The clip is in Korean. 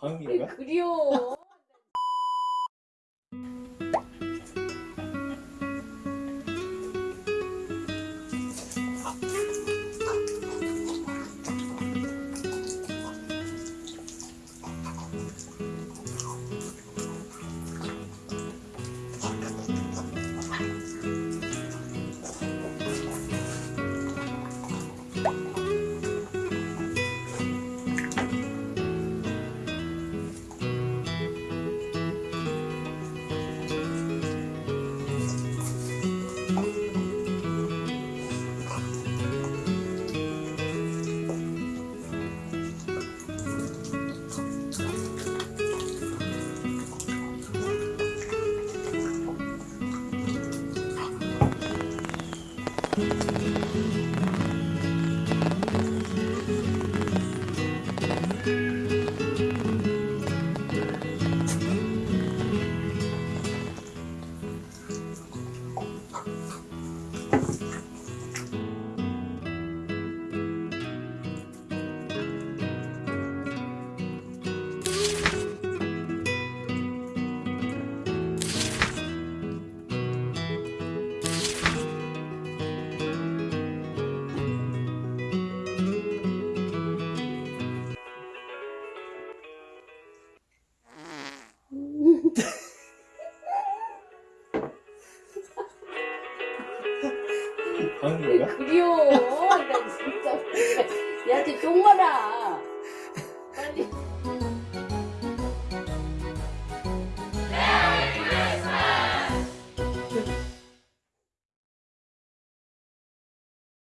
방이가 그리워. 방귀인가? 그려. 나 진짜. 얘한테 쫑 마라.